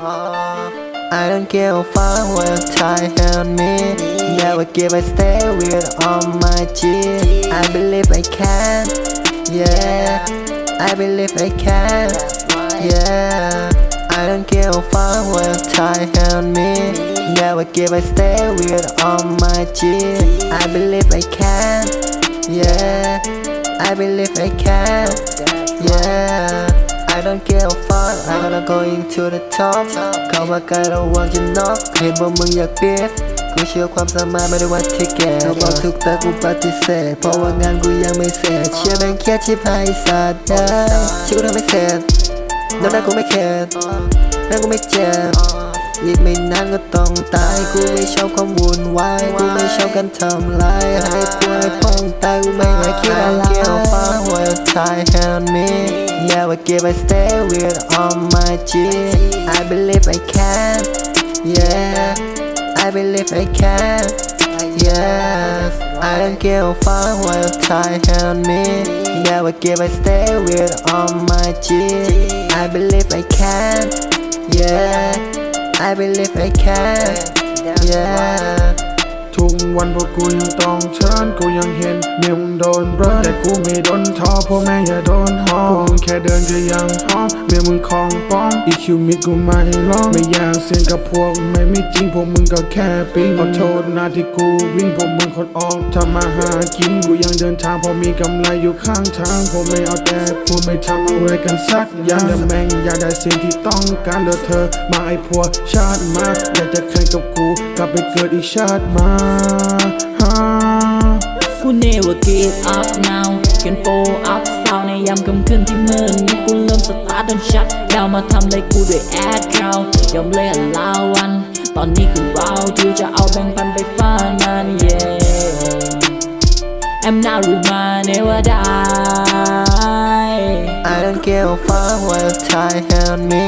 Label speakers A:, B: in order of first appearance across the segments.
A: Uh, I don't give a fuck what time on me. Never give a stay with all my G I believe I can Yeah. I believe I can Yeah. I don't give a fuck what time on me. Never give a stay with all my G I believe I can Yeah. I believe I can Yeah I don't give a fuck I'm gonna going to the top เข้ามาใกล้ระวังจะน็อกเห็นว่ามึงอยากเบียดกูเชื่อความสามารถไม่ได้ว่าที่แก่เขาบอกทุกแต่กูปฏิเสธเพราะว่างานกูยังไม่เสร็จเชื่อแบงเครียดชิบหายสัตว์ได้ชื่อกูทำไม่เสร็จแล้วนั่นกูไม่เข็ดนั่นกูไม่เจ็บ อีกไม่นานก็ต้องตาย กูไม่ชอบความวุ่นวาย กูไม่ชอบการทำลายให้ป่วยพ้องตายกูไม่อยากคิดอะไรเกี่ยวฟ้าหัวใจ on me Never give I stay with all my G I believe I can Yeah I believe I can Yeah I don't give a fuck what time on me Never give I stay with all my G I believe I can Yeah I believe I can Yeah
B: วันพวกกูยังต้องเชิญกูยังเห็นเมียมึงโดนเบิร์แต่กูไม่โดนท้อพ่อแม่อย่าโดนหอพวกมึงแค่เดินก็ยังท้อเมียมึงคลองป้องอีคิวมิดกูไม่ร้องไม่อยากเสียงกับพวกไม่มีจริงพวกมึงก็แค่ปิ้งขอโทษนะที่กูวิ่งพวกมึงคนออกทำมาหากินกูยังเดินทางเพอมีกำไรอยู่ข้างทางผมไม่เอาแต่พูดไม่ทำอะไรกันสักอย่างแต่แม่งอยากได้สิ่งที่ต้องการเดือเธอมาไอ้พวกชาติมาอยากจะแข่งกับกูกลับไปเกิดอีกชาติมา
C: กู never give up now เขียนโฟอัพซาวในยามค่ำคืนที่มืดนี้กูเริ่มสตาร์ทจนชัดดาวมาทำเลยกูด้วยแอดคราวยอมเลยอันลาวัน ตอนนี้คือเราที่จะเอาแบ่งปันไปฟ้านั้น yeah I'm not with my never die
A: I don't give a fuck what time on me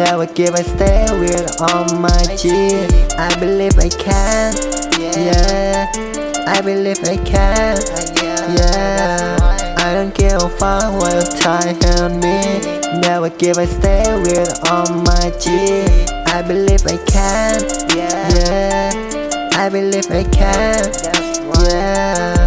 A: Never give I stay with all my G I believe I can Yeah. I believe I can Yeah. I don't give a fuck what time on me. Never give I stay with all my G. I believe I can Yeah. I believe I can Yeah